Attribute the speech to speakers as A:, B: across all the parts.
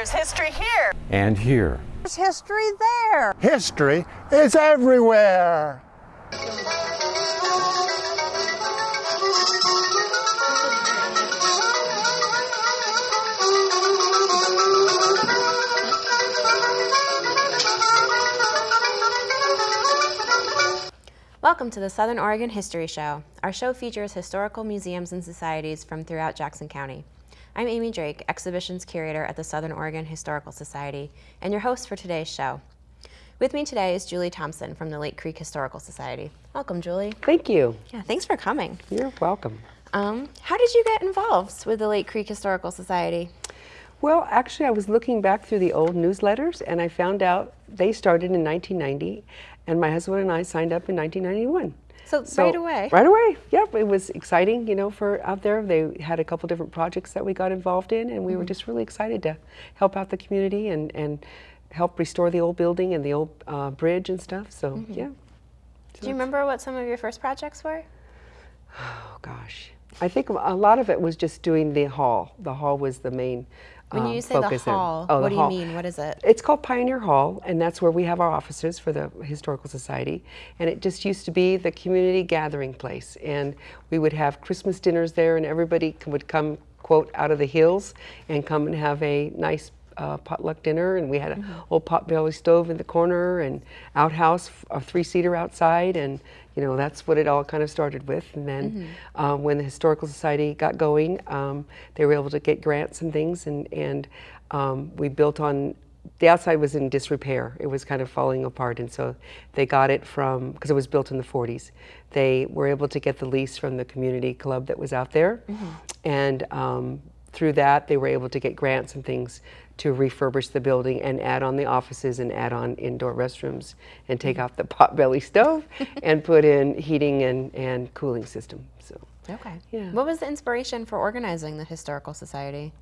A: There's history here.
B: And here.
C: There's history there.
D: History is everywhere.
E: Welcome to the Southern Oregon History Show. Our show features historical museums and societies from throughout Jackson County. I'm Amy Drake, Exhibitions Curator at the Southern Oregon Historical Society, and your host for today's show. With me today is Julie Thompson from the Lake Creek Historical Society. Welcome, Julie.
F: Thank you.
E: Yeah, thanks for coming.
F: You're welcome.
E: Um, how did you get involved with the Lake Creek Historical Society?
F: Well, actually, I was looking back through the old newsletters and I found out they started in 1990 and my husband and I signed up in 1991.
E: So, so right away?
F: Right away, yep. It was exciting, you know, for out there. They had a couple different projects that we got involved in and we mm -hmm. were mm-hmm. just really excited to help out the community and, and help restore the old building and the old uh, bridge and stuff, so mm -hmm. yeah. So
E: Do you remember what some of your first projects were?
F: Oh gosh. I think a lot of it was just doing the hall. The hall was the main
E: when you um, say the hall, oh, what the do hall. you mean? What is it?
F: It's called Pioneer Hall, and that's where we have our offices for the Historical Society. And it just used to be the community gathering place. And we would have Christmas dinners there, and everybody would come, quote, out of the hills and come and have a nice uh, potluck dinner, and we had an mm -hmm. old potbelly stove in the corner and outhouse, a three-seater outside, and you know that's what it all kind of started with. And then mm -hmm. um, when the historical society got going, um, they were able to get grants and things, and and um, we built on. The outside was in disrepair. It was kind of falling apart, and so they got it from because it was built in the 40s. They were able to get the lease from the community club that was out there, mm -hmm. and um, through that, they were able to get grants and things to refurbish the building and add on the offices and add on indoor restrooms and take mm-hmm. out the potbelly stove and put in heating and, and cooling system. So
E: Okay. Yeah. What was the inspiration for organizing the Historical Society?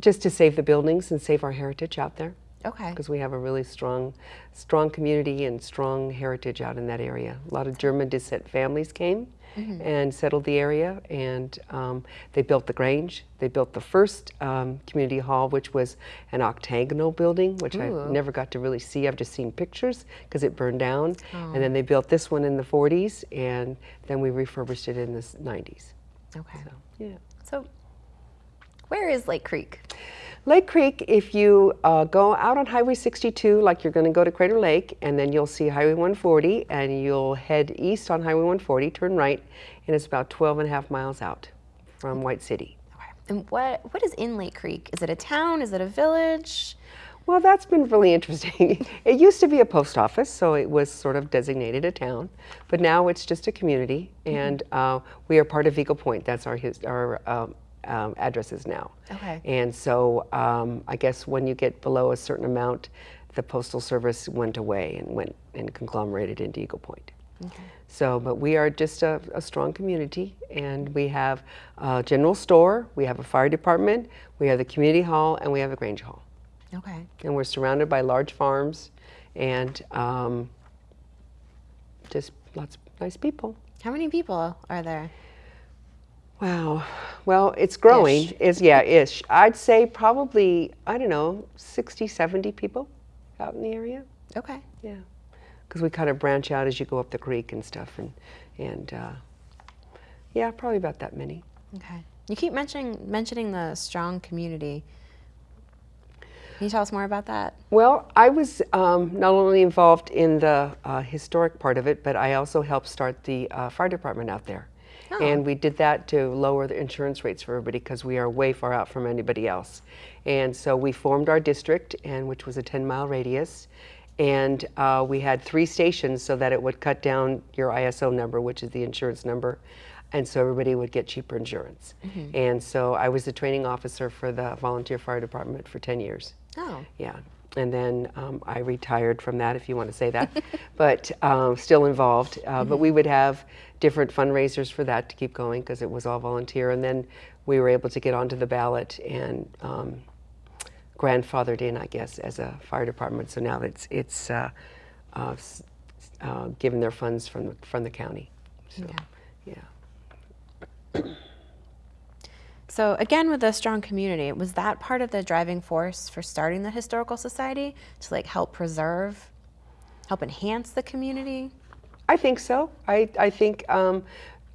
F: Just to save the buildings and save our heritage out there.
E: Okay.
F: Because we have a really strong, strong community and strong heritage out in that area. A lot of German descent families came mm -hmm. and settled the area, and um, they built the Grange. They built the first um, community hall, which was an octagonal building, which Ooh. I never got to really see. I've just seen pictures because it burned down. Oh. And then they built this one in the 40s, and then we refurbished it in the 90s.
E: Okay.
F: So, yeah.
E: So, where is Lake Creek?
F: Lake Creek, if you uh, go out on Highway 62, like you're going to go to Crater Lake, and then you'll see Highway 140, and you'll head east on Highway 140, turn right, and it's about 12 and a half miles out from White City.
E: Okay. And what, what is in Lake Creek? Is it a town? Is it a village?
F: Well, that's been really interesting. it used to be a post office, so it was sort of designated a town, but now it's just a community, mm -hmm. and uh, we are part of Eagle Point. That's our, our um, um, addresses now.
E: Okay.
F: And so um, I guess when you get below a certain amount, the Postal Service went away and went and conglomerated into Eagle Point. Okay. So, but we are just a, a, strong community and we have a general store, we have a fire department, we have the community hall, and we have a Grange Hall.
E: Okay.
F: And we're surrounded by large farms and um, just lots of nice people.
E: How many people are there?
F: Wow. Well, it's growing. Ish. Is yeah, ish. I'd say probably I don't know, 60, 70 people out in the area.
E: Okay.
F: Yeah. Because we kind of branch out as you go up the creek and stuff, and and uh, yeah, probably about that many.
E: Okay. You keep mentioning mentioning the strong community. Can you tell us more about that?
F: Well, I was um, not only involved in the uh, historic part of it, but I also helped start the uh, fire department out there. Oh. And we did that to lower the insurance rates for everybody because we are way far out from anybody else. And so we formed our district, and which was a 10 mile radius. And uh, we had three stations so that it would cut down your ISO number, which is the insurance number. And so everybody would get cheaper insurance. Mm -hmm. And so I was the training officer for the volunteer fire department for 10 years.
E: Oh.
F: Yeah and then um, I retired from that, if you want to say that, but um, still involved. Uh, but we would have different fundraisers for that to keep going because it was all volunteer, and then we were able to get onto the ballot and um, grandfathered in, I guess, as a fire department. So now it's it's uh, uh, uh given their funds from the, from the county. So, yeah. yeah.
E: So again, with a strong community, was that part of the driving force for starting the historical society to like help preserve, help enhance the community?
F: I think so. I, I think um,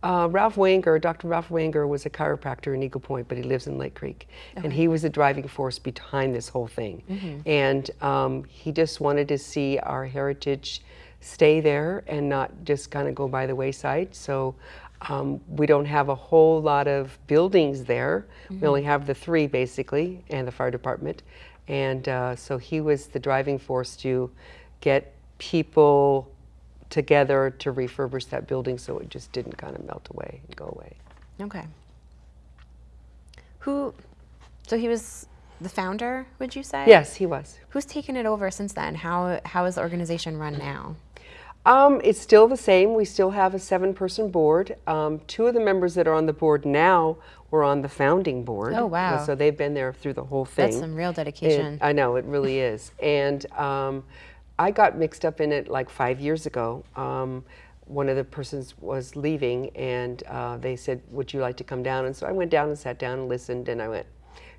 F: uh, Ralph Wanger, Dr. Ralph Wanger, was a chiropractor in Eagle Point, but he lives in Lake Creek. And he was the driving force behind this whole thing. And um, he just wanted to see our heritage stay there and not just kind of go by the wayside. So um, we don't have a whole lot of buildings there. We only have the three basically, and the fire department. And uh, so he was the driving force to get people together to refurbish that building so it just didn't kind of melt away and go away.
E: Okay. Who, so he was the founder, would you say?
F: Yes, he was.
E: Who's taken it over since then? How, how is the organization run now?
F: Um, it's still the same. We still have a seven-person board. Um, two of the members that are on the board now were on the founding board.
E: Oh, wow.
F: So they've been there through the whole thing.
E: That's some real
F: It-
E: dedication.
F: I know, it really is. And um, I got mixed up in it like five years ago. Um, one of the persons was leaving, and uh, they said, Would you like to come down? And so I went down and sat down and listened, and I went,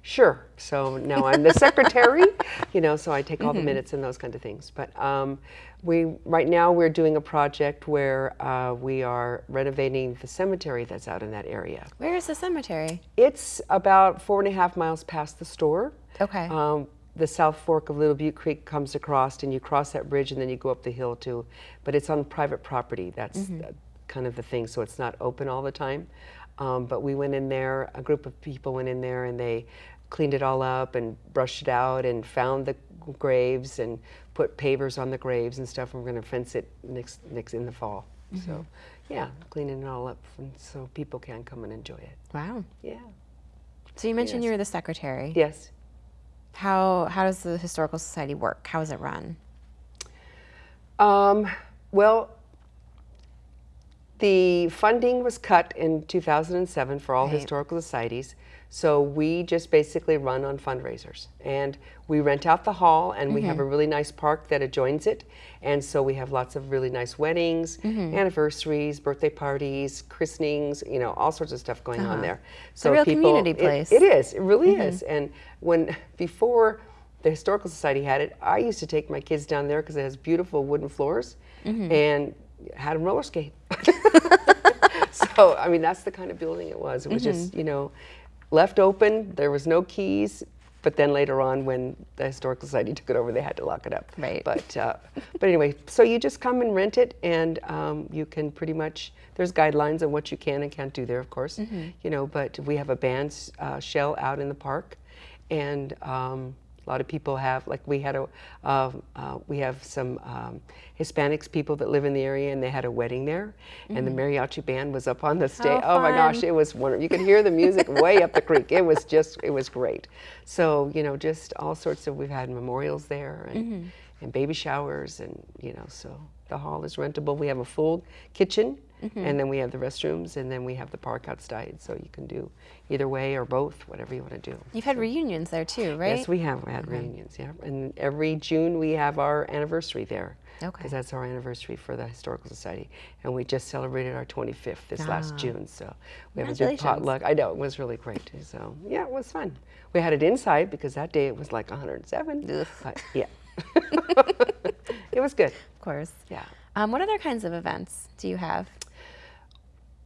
F: Sure. So now I'm the secretary, you know, so I take all the minutes and those kind of things. But um, we, right now, we're doing a project where uh, we are renovating the cemetery that's out in that area.
E: Where is the cemetery?
F: It's about four and a half miles past the store.
E: Okay.
F: Um, the South Fork of Little Butte Creek comes across, and you cross that bridge, and then you go up the hill too. But it's on private property. That's uh, kind of the thing. So it's not open all the time. Um, but we went in there. A group of people went in there, and they cleaned it all up and brushed it out, and found the graves and put pavers on the graves and stuff. And we're going to fence it next next in the fall. So, yeah, cleaning it all up, and so people can come and enjoy it.
E: Wow.
F: Yeah.
E: So you mentioned
F: Yes.
E: you were the secretary.
F: Yes.
E: How, how does the Historical Society work? How is it run?
F: Um, well, the funding was cut in 2007 for all
E: Right.
F: historical societies. So we just basically run on fundraisers. And we rent out the hall, and we have mm-hmm. a really nice park that adjoins it. And so we have lots of really nice weddings, mm-hmm. anniversaries, birthday parties, christenings, you know, all sorts of stuff going on uh-huh. there. So
E: real
F: people-
E: community
F: it-
E: place.
F: it is. It really mm-hmm. is. And when before the historical society had it, I used to take my kids down there because it has beautiful wooden floors, and had them roller skate. so I mean, that's the kind of building it was. It was just you know left open. There was no keys. But then later on, when the historical society took it over, they had to lock it up.
E: Right.
F: But uh, but anyway, so you just come and rent it, and um, you can pretty much. There's guidelines on what you can and can't do there, of course. You know, but we have a band uh, shell out in the park, and um, a lot of people have like we had a uh, uh, we have some um, Hispanics people that live in the area, and they had a wedding there, and the mariachi band was up on the stage. Oh my gosh, it was wonderful. You could hear the music way up the creek. It was just it was great. So you know, just all sorts of we've had memorials there and and baby showers, and you know, so the hall is rentable. We have a full kitchen. And then we have the restrooms, and then we have the park outside, so you can do either way or both, whatever you want to do.
E: You've had reunions there too, right?
F: Yes, we have had reunions, yeah. And every June we have our anniversary there.
E: Okay.
F: Because that's our anniversary for the Historical Society. And we just celebrated our 25th this last
E: Ah.
F: June. So we have a big potluck. I know, it was really great. So yeah, it was fun. We had it inside because that day it was like 107.
E: Ugh.
F: But yeah. It was good.
E: Of course.
F: Yeah.
E: Um, what other kinds of events do you have?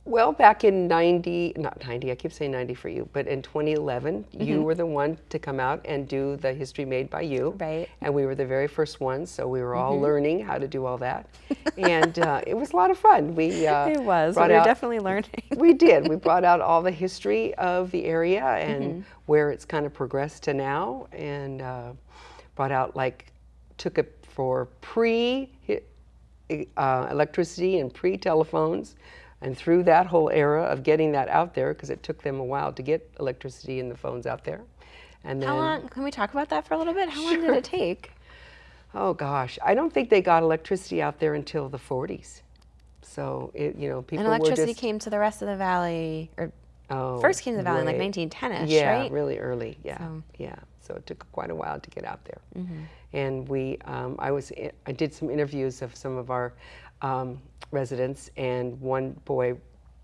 F: Well, back in 90, not 90, I keep saying 90 for you, but in 2011,
E: Mm-hmm.
F: you were the one to come out and do the History Made by You.
E: Right. Mm-hmm.
F: And we were the very first ones, so we were all learning how to do all that. and uh, it was a lot of fun. We uh,
E: It was. we were
F: out-
E: definitely learning.
F: we did. We brought out all the history of the area and
E: Mm-hmm.
F: where it's kind of progressed to now, and uh, brought out like took it for pre uh, electricity and pre telephones, and through that whole era of getting that out there because it took them a while to get electricity and the phones out there, and then
E: How long? Can we talk about that for a little bit? How long did it take?
F: oh gosh, I don't think they got electricity out there until the 40s. So it, you know, people
E: And electricity
F: just
E: came to the rest of the valley, or
F: oh,
E: first came to the valley in like 1910ish,
F: yeah,
E: right?
F: really early. Yeah,
E: So-
F: yeah. So it took quite a while to get out there.
E: Mm-hmm.
F: And we, um, I was, i- I did some interviews of some of our um, residents, and one boy,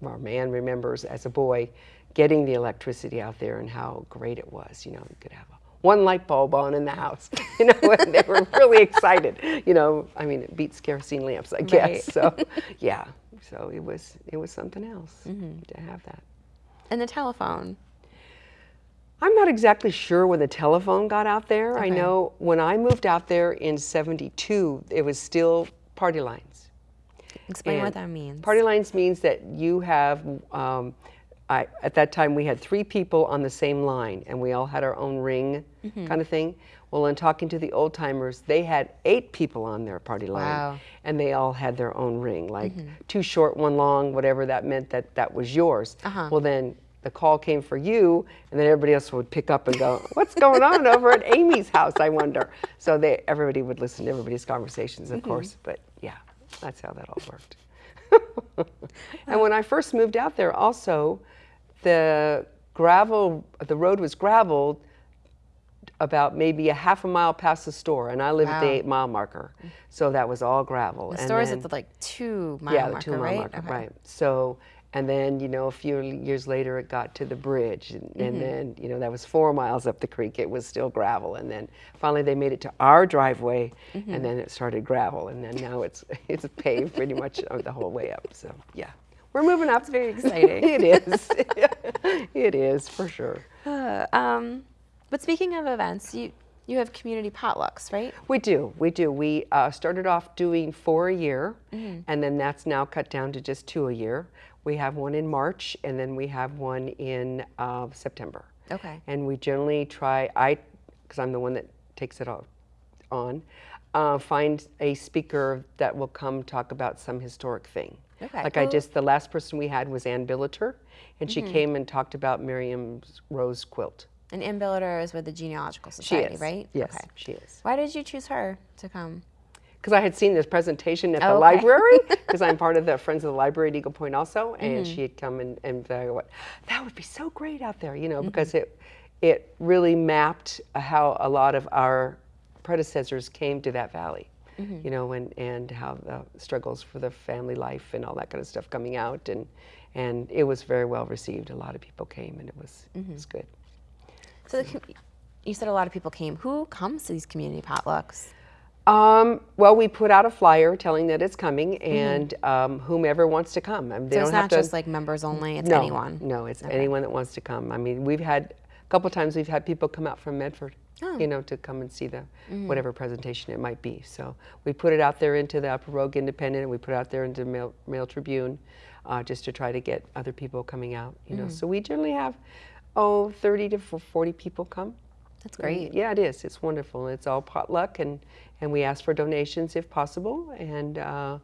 F: our man remembers as a boy, getting the electricity out there and how great it was. You know, you could have a, one light bulb on in the house. You know, and they were really excited. You know, I mean, it beats kerosene lamps, I guess.
E: Right.
F: So, yeah. So it was it was something else
E: Mm-hmm.
F: to have that.
E: And the telephone.
F: I'm not exactly sure when the telephone got out there. I know when I moved out there in 72, it was still party lines.
E: Explain what that means.
F: Party lines means that you have, um, I, at that time we had three people on the same line and we all had our own ring
E: Mm-hmm.
F: kind of thing. Well, in talking to the old timers, they had eight people on their party line
E: Wow.
F: And they all had their own ring, like two short, one long, whatever that meant that that was yours.
E: Uh-huh.
F: Well, then the call came for you and then everybody else would pick up and go, what's going on over at Amy's house, I wonder. So they, everybody would listen to everybody's conversations, of course, but yeah, that's how that all worked. and when I first moved out there, also, the gravel, the road was graveled about maybe a half a mile past the store, and I lived at the eight mile marker, so that was all gravel.
E: the
F: And
E: store is at the like two mile
F: yeah,
E: marker,
F: the two mile
E: right?
F: marker,
E: Okay.
F: right. So, and then you know, a few years later, it got to the bridge, and,
E: Mm-hmm.
F: and then you know, that was four miles up the creek. It was still gravel, and then finally they made it to our driveway,
E: Mm-hmm.
F: and then it started gravel, and then now it's it's paved pretty much the whole way up. So yeah, we're moving up. It's
E: very exciting.
F: it is. it is for sure.
E: Uh, um, but speaking of events, you you have community potlucks, right?
F: We do, we do. We uh, started off doing four a year,
E: Mm-hmm.
F: and then that's now cut down to just two a year. We have one in March, and then we have one in uh, September.
E: Okay.
F: And we generally try, I, because I'm the one that takes it all on, uh, find a speaker that will come talk about some historic thing.
E: Okay.
F: Like I just, the last person we had was Ann Billiter, and
E: Mm-hmm.
F: she came and talked about Miriam's rose quilt.
E: And Ann Billiter is with the Genealogical Society, right?
F: Yes,
E: Okay.
F: she is.
E: Why did you choose her to come?
F: because I had seen this presentation at the
E: Oh, okay.
F: library, because I'm part of the Friends of the Library at Eagle Point also, and
E: Mm-hmm.
F: she had come and, and went, that would be so great out there, you know,
E: Mm-hmm.
F: because it, it really mapped how a lot of our predecessors came to that valley,
E: Mm-hmm.
F: you know, and, and how the struggles for the family life and all that kind of stuff coming out, and, and it was very well received. A lot of people came, and it was,
E: Mm-hmm.
F: it was good.
E: So the, you said a lot of people came. Who comes to these community potlucks?
F: Um, well, we put out a flyer telling that it's coming, and um, whomever wants to come. I mean, they
E: Mm-hmm. So
F: don't
E: it's
F: have
E: not
F: to.
E: just like members only, it's
F: no,
E: anyone.
F: No, it's anyone that wants to come. I mean, we've had a couple times we've had people come out from Medford,
E: Oh.
F: you know, to come and see the
E: Mm-hmm.
F: whatever presentation it might be. So we put it out there into the Upper Rogue Independent, and we put it out there into Mail, Mail Tribune, uh, just to try to get other people coming out. You
E: Mm.
F: know, so we generally have oh 30 to 40 people come.
E: That's
F: And
E: great.
F: Yeah, it is. It's wonderful. It's all potluck, and and we ask for donations if possible, and uh,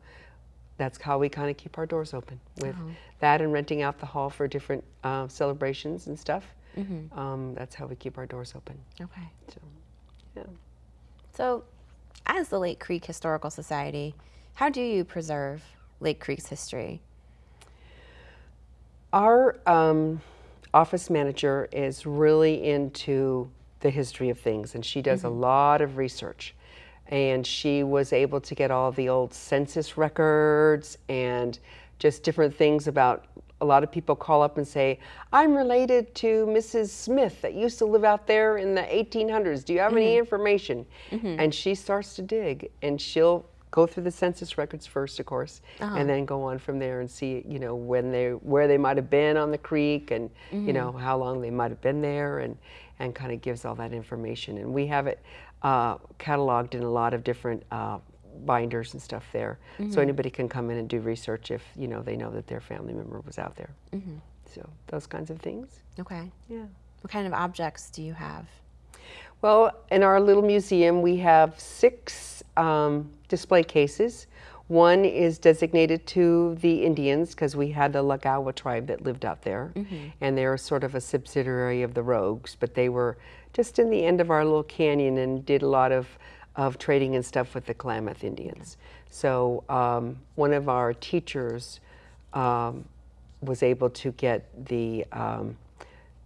F: that's how we kind of keep our doors open with
E: Uh-huh.
F: that and renting out the hall for different uh, celebrations and stuff.
E: Mm-hmm.
F: Um, that's how we keep our doors open.
E: Okay.
F: So, yeah.
E: So, as the Lake Creek Historical Society, how do you preserve Lake Creek's history?
F: Our um, office manager is really into the history of things, and she does a mm-hmm. lot of research. And she was able to get all the old census records and just different things about. A lot of people call up and say, I'm related to Mrs. Smith that used to live out there in the 1800s. Do you have any mm-hmm. information? Mm-hmm. And she starts to dig, and she'll go through the census records first, of course, and then go on from there and see, you know, when they where they might have been on the creek, and you know how long they might have been there, and and kind of gives all that information. And we have it uh, cataloged in a lot of different uh, binders and stuff there, so anybody can come in and do research if you know they know that their family member was out there. So those kinds of things.
E: Okay.
F: Yeah.
E: What kind of objects do you have?
F: Well, in our little museum, we have six um, display cases. One is designated to the Indians because we had the Latgawa tribe that lived out there, and they're sort of a subsidiary of the Rogues, but they were just in the end of our little canyon and did a lot of, of trading and stuff with the Klamath Indians. So um, one of our teachers um, was able to get the um,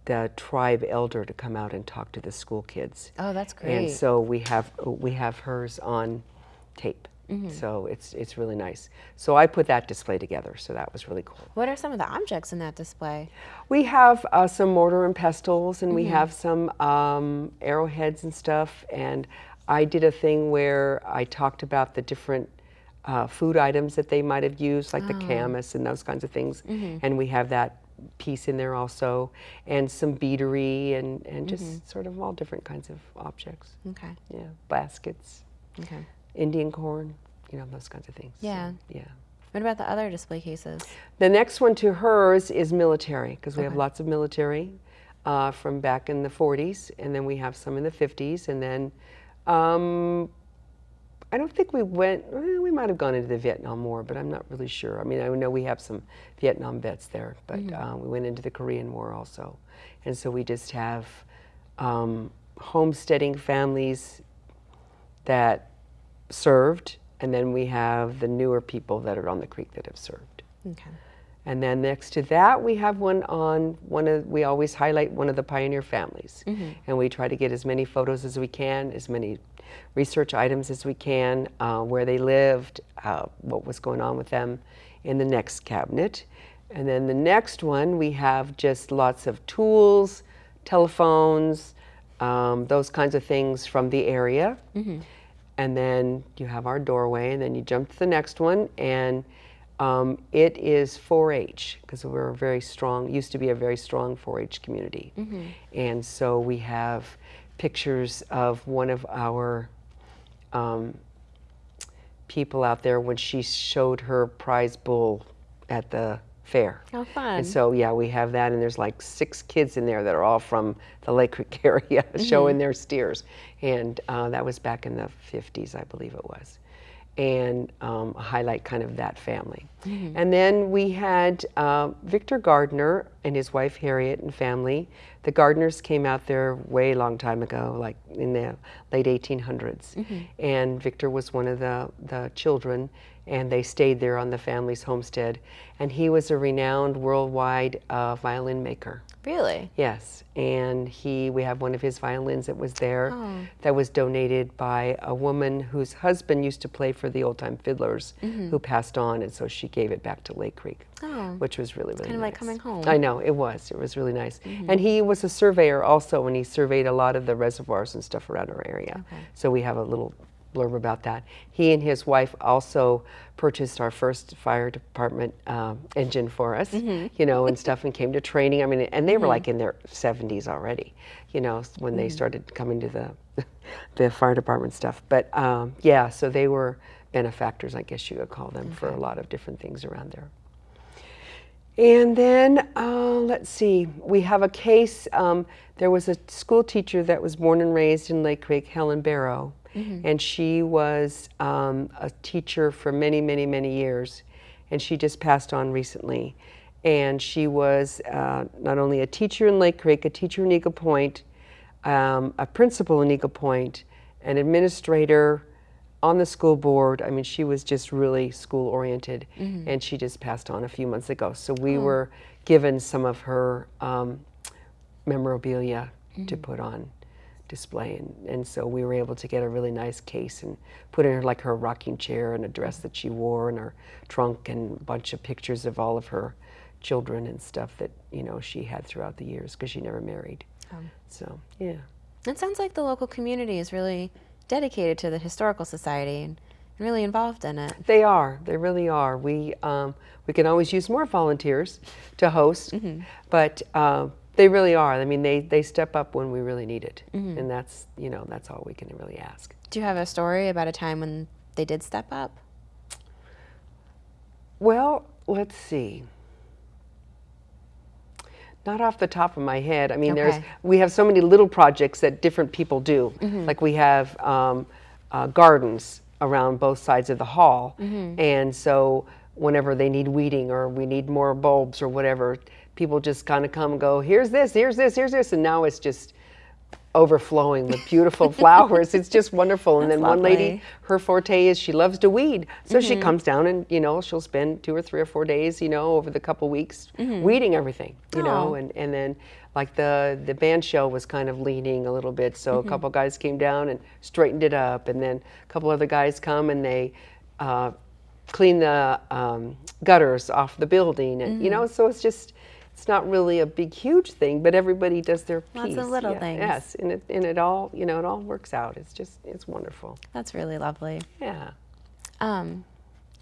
F: the tribe elder to come out and talk to the school kids.
E: Oh, that's great.
F: And so we have we have hers on tape. So it's it's really nice. So I put that display together. So that was really cool.
E: What are some of the objects in that display?
F: We have uh, some mortar and pestles, and we have some um, arrowheads and stuff. And I did a thing where I talked about the different uh, food items that they might have used, like the camas and those kinds of things. And we have that piece in there also, and some beadery and, and just sort of all different kinds of objects.
E: Okay.
F: Yeah, baskets,
E: Okay.
F: Indian corn, you know, those kinds of things. So,
E: Yeah.
F: yeah.
E: What about the other display cases?
F: The next one to hers is military, because we have lots of military uh, from back in the 40s, and then we have some in the 50s, and then um, I don't think we went, well, we might have gone into the Vietnam War, but I'm not really sure. I mean, I know we have some Vietnam vets there, but uh, we went into the Korean War also. And so we just have um, homesteading families that served, and then we have the newer people that are on the creek that have served.
E: Okay.
F: And then next to that, we have one on one of, we always highlight one of the pioneer families. And we try to get as many photos as we can, as many research items as we can, uh, where they lived, uh, what was going on with them in the next cabinet. And then the next one, we have just lots of tools, telephones, um, those kinds of things from the area. And then you have our doorway, and then you jump to the next one, and um, it is 4-H because we're a very strong, used to be a very strong 4-H community, and so we have pictures of one of our um, people out there when she showed her prize bull at the fair.
E: How fun.
F: And so, yeah, we have that, and there's like six kids in there that are all from the Lake Creek area showing their steers. And uh, that was back in the 50s, I believe it was. And um, highlight kind of that family. And then we had uh, Victor Gardner and his wife Harriet and family. The Gardners came out there way long time ago, like in the late 1800s. And Victor was one of the, the children and they stayed there on the family's homestead. And he was a renowned worldwide uh, violin maker.
E: Really?
F: Yes, and he we have one of his violins that was there that was donated by a woman whose husband used to play for the old time fiddlers who passed on and so she gave it back to Lake Creek.
E: Oh.
F: Which was really, really
E: kind of like
F: nice.
E: coming home.
F: I know, it was. It was really nice. And he was a surveyor also and he surveyed a lot of the reservoirs and stuff around our area. So we have a little blurb about that. He and his wife also purchased our first fire department um, engine for us, you know, and stuff, and came to training. I mean, and they were like in their 70s already, you know, when they started coming to the the fire department stuff. But um, yeah, so they were benefactors, I guess you could call them, for a lot of different things around there. And then, uh, let's see, we have a case. Um, there was a school teacher that was born and raised in Lake Creek, Helen Barrow, and she was um, a teacher for many, many, many years, and she just passed on recently. And she was uh, not only a teacher in Lake Creek, a teacher in Eagle Point, um, a principal in Eagle Point, an administrator on the school board. I mean, she was just really school oriented, and she just passed on a few months ago. So we were given some of her um, memorabilia to put on display, and, and so we were able to get a really nice case and put in her like her rocking chair and a dress that she wore and her trunk and a bunch of pictures of all of her children and stuff that you know she had throughout the years because she never married. So yeah.
E: It sounds like the local community is really dedicated to the Historical Society and really involved in it.
F: They are. They really are. We um, we can always use more volunteers to host, but uh, they really are. I mean, they they step up when we really need it, and that's you know that's all we can really ask.
E: Do you have a story about a time when they did step up?
F: Well, let's see. Not off the top of my head. I mean, there's we have so many little projects that different people do. Like we have um, uh, gardens around both sides of the hall, and so whenever they need weeding or we need more bulbs or whatever, people just kind of come and go. Here's this. Here's this. Here's this, and now it's just overflowing with beautiful flowers. It's just wonderful. And then one lady, her forte is she loves to weed. So she comes down and, you know, she'll spend two or three or four days, you know, over the couple weeks weeding everything, you know,
E: Oh.
F: and, and then like the, the band show was kind of leaning a little bit. So a couple guys came down and straightened it up. And then a couple other guys come and they uh, clean the um, gutters off the building, and you
E: Mm-hmm.
F: know, so it's just it's not really a big, huge thing, but everybody does their
E: Lots of
F: piece.
E: little
F: Yeah,
E: things.
F: Yes, and it and it all you know it all works out. It's just it's wonderful.
E: That's really lovely.
F: Yeah.
E: Um,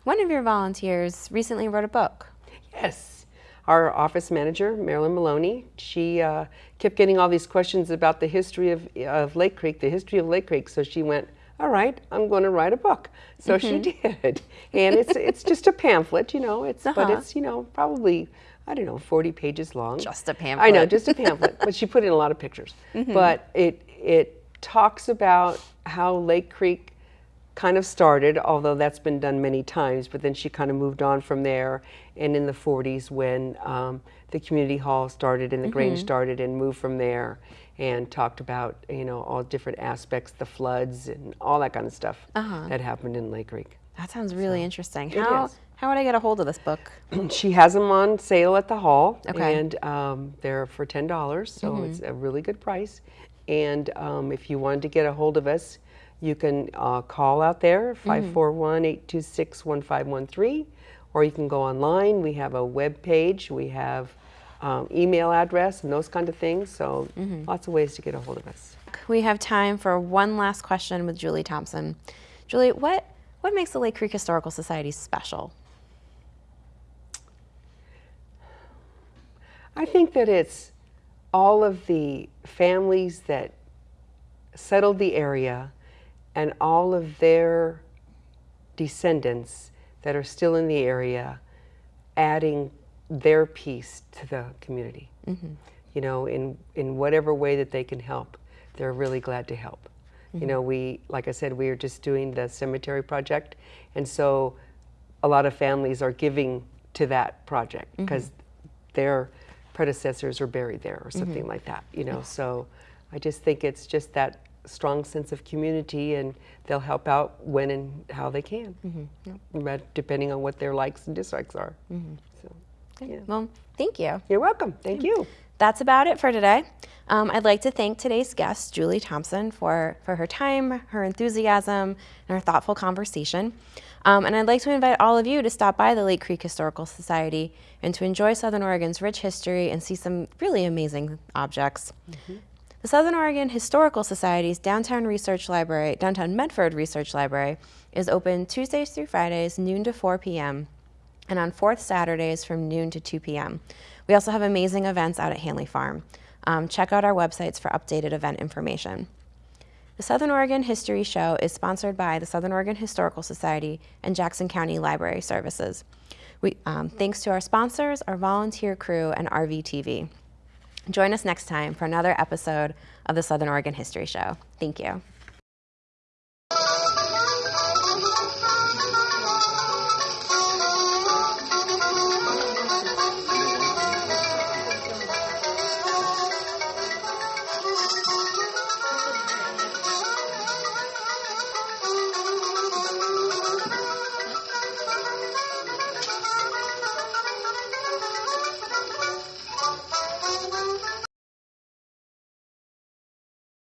E: one of your volunteers recently wrote a book.
F: Yes. Our office manager, Marilyn Maloney, she uh, kept getting all these questions about the history of, of Lake Creek, the history of Lake Creek. So she went, all right, I'm going to write a book. So she did. And it's, it's just a pamphlet, you know, it's, but
E: Uh-huh.
F: it's, you know, probably, I don't know, 40 pages long.
E: Just a
F: I know,
E: pamphlet. Mm-hmm.
F: just a pamphlet, but she put in a lot of pictures. But it, it talks about how Lake Creek kind of started, although that's been done many times, but then she kind of moved on from there. And in the 40s, when um, the community hall started and the Grange started, and moved from there, and talked about you know all different aspects, the floods and all that kind of stuff that happened in Lake Creek.
E: That sounds really interesting.
F: it
E: How
F: is.
E: How would I get a hold of this book?
F: she has them on sale at the hall,
E: Okay.
F: And um, they're for ten dollars, so it's a really good price. And um, if you wanted to get a hold of us, you can uh, call out there
E: Mm-hmm.
F: 541-826-1513, or you can go online. We have a web page, we have um, email address, and those kind of things. So
E: Mm-hmm.
F: lots of ways to get a hold of us.
E: We have time for one last question with Julie Thompson. Julie, what what makes the Lake Creek Historical Society special?
F: I think that it's all of the families that settled the area and all of their descendants that are still in the area adding their piece to the community. Mm-hmm. You know, in, in whatever way that they can help, they're really glad to help. You know, mm-hmm. we, like I said, we are just doing the cemetery project, and so a lot of families are giving to that project mm-hmm. because their predecessors are buried there or something mm-hmm. like that, you know. So I just think it's just that strong sense of community and they'll help out when and how they can, mm-hmm. but depending on what their likes and dislikes are. Mm-hmm. So, yeah.
E: Well, thank you.
F: You're welcome. Thank you.
E: That's about it for today. Um, I'd like to thank today's guest, Julie Thompson, for, for her time, her enthusiasm, and her thoughtful conversation. Um, and I'd like to invite all of you to stop by the Lake Creek Historical Society and to enjoy Southern Oregon's rich history and see some really amazing objects. The Southern Oregon Historical Society's Downtown Research Library, Downtown Medford Research Library, is open Tuesdays through Fridays, noon to 4 p.m and on fourth Saturdays from noon to 2 p.m. We also have amazing events out at Hanley Farm. Um, check out our websites for updated event information. The Southern Oregon History Show is sponsored by the Southern Oregon Historical Society and Jackson County Library Services. We, um, thanks to our sponsors, our volunteer crew, and RVTV. Join us next time for another episode of the Southern Oregon History Show. Thank you.